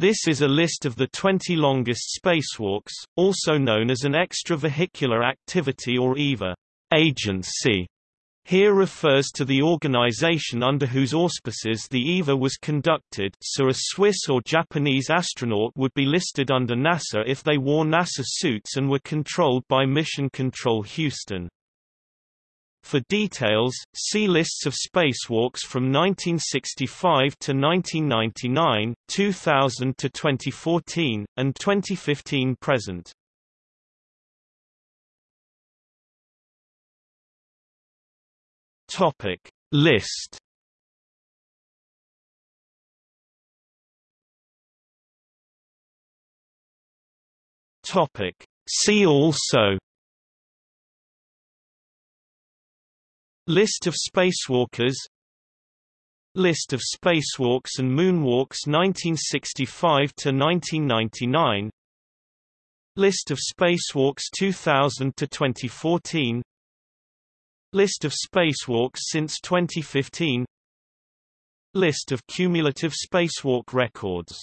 This is a list of the 20 longest spacewalks, also known as an extravehicular activity or EVA agency. Here refers to the organization under whose auspices the EVA was conducted so a Swiss or Japanese astronaut would be listed under NASA if they wore NASA suits and were controlled by Mission Control Houston. For details, see lists of spacewalks from 1965 to 1999, 2000 to 2014, and 2015 present. Topic List Topic See also List of spacewalkers. List of spacewalks and moonwalks 1965 to 1999 List of spacewalks 2000 to 2014 List of spacewalks since 2015 List of cumulative spacewalk records